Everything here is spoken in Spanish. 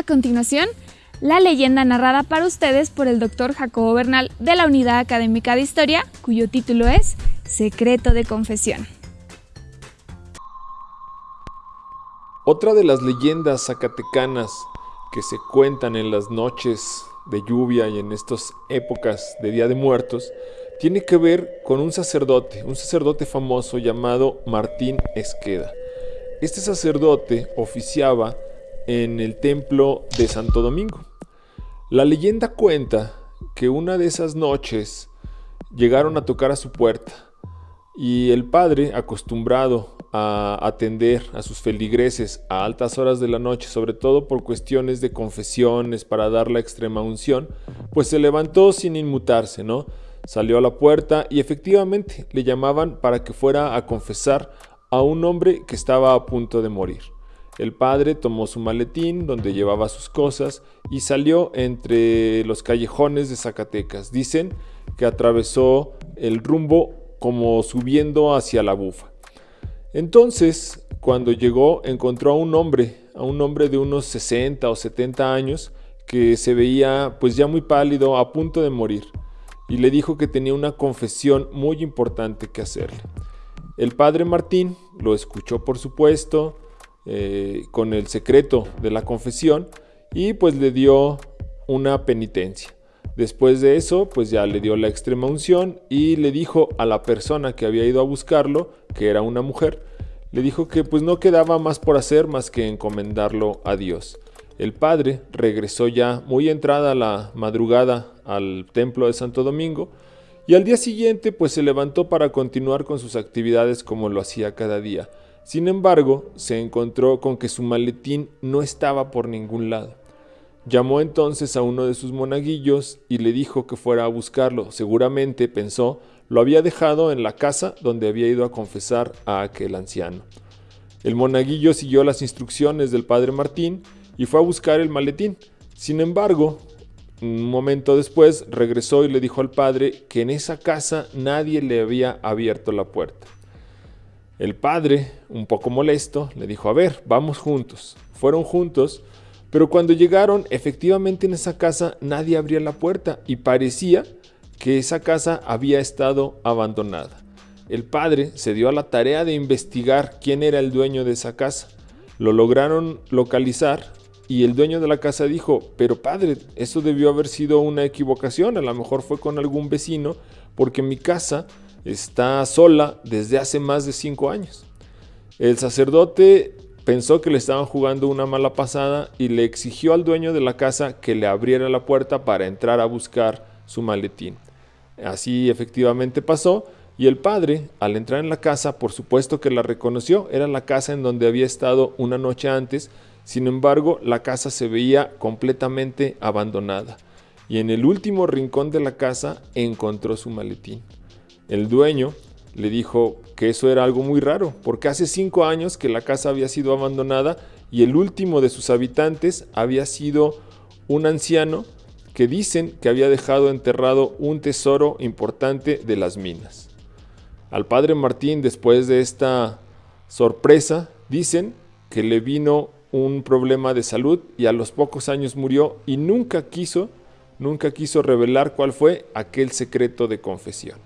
A continuación, la leyenda narrada para ustedes por el doctor Jacobo Bernal de la Unidad Académica de Historia, cuyo título es Secreto de Confesión. Otra de las leyendas zacatecanas que se cuentan en las noches de lluvia y en estas épocas de Día de Muertos tiene que ver con un sacerdote, un sacerdote famoso llamado Martín Esqueda. Este sacerdote oficiaba en el templo de Santo Domingo. La leyenda cuenta que una de esas noches llegaron a tocar a su puerta y el padre, acostumbrado a atender a sus feligreses a altas horas de la noche, sobre todo por cuestiones de confesiones para dar la extrema unción, pues se levantó sin inmutarse, ¿no? Salió a la puerta y efectivamente le llamaban para que fuera a confesar a un hombre que estaba a punto de morir. El padre tomó su maletín donde llevaba sus cosas y salió entre los callejones de Zacatecas. Dicen que atravesó el rumbo como subiendo hacia la bufa. Entonces, cuando llegó, encontró a un hombre, a un hombre de unos 60 o 70 años, que se veía pues ya muy pálido, a punto de morir, y le dijo que tenía una confesión muy importante que hacerle. El padre Martín lo escuchó por supuesto, eh, con el secreto de la confesión, y pues le dio una penitencia. Después de eso, pues ya le dio la extrema unción y le dijo a la persona que había ido a buscarlo, que era una mujer, le dijo que pues no quedaba más por hacer más que encomendarlo a Dios. El padre regresó ya muy entrada la madrugada al templo de Santo Domingo y al día siguiente pues se levantó para continuar con sus actividades como lo hacía cada día. Sin embargo, se encontró con que su maletín no estaba por ningún lado. Llamó entonces a uno de sus monaguillos y le dijo que fuera a buscarlo. Seguramente, pensó, lo había dejado en la casa donde había ido a confesar a aquel anciano. El monaguillo siguió las instrucciones del padre Martín y fue a buscar el maletín. Sin embargo, un momento después regresó y le dijo al padre que en esa casa nadie le había abierto la puerta. El padre, un poco molesto, le dijo, a ver, vamos juntos. Fueron juntos pero cuando llegaron, efectivamente en esa casa nadie abría la puerta y parecía que esa casa había estado abandonada. El padre se dio a la tarea de investigar quién era el dueño de esa casa. Lo lograron localizar y el dueño de la casa dijo, pero padre, eso debió haber sido una equivocación, a lo mejor fue con algún vecino, porque mi casa está sola desde hace más de cinco años. El sacerdote Pensó que le estaban jugando una mala pasada y le exigió al dueño de la casa que le abriera la puerta para entrar a buscar su maletín. Así efectivamente pasó y el padre, al entrar en la casa, por supuesto que la reconoció, era la casa en donde había estado una noche antes, sin embargo la casa se veía completamente abandonada y en el último rincón de la casa encontró su maletín. El dueño le dijo que eso era algo muy raro, porque hace cinco años que la casa había sido abandonada y el último de sus habitantes había sido un anciano que dicen que había dejado enterrado un tesoro importante de las minas. Al padre Martín, después de esta sorpresa, dicen que le vino un problema de salud y a los pocos años murió y nunca quiso, nunca quiso revelar cuál fue aquel secreto de confesión.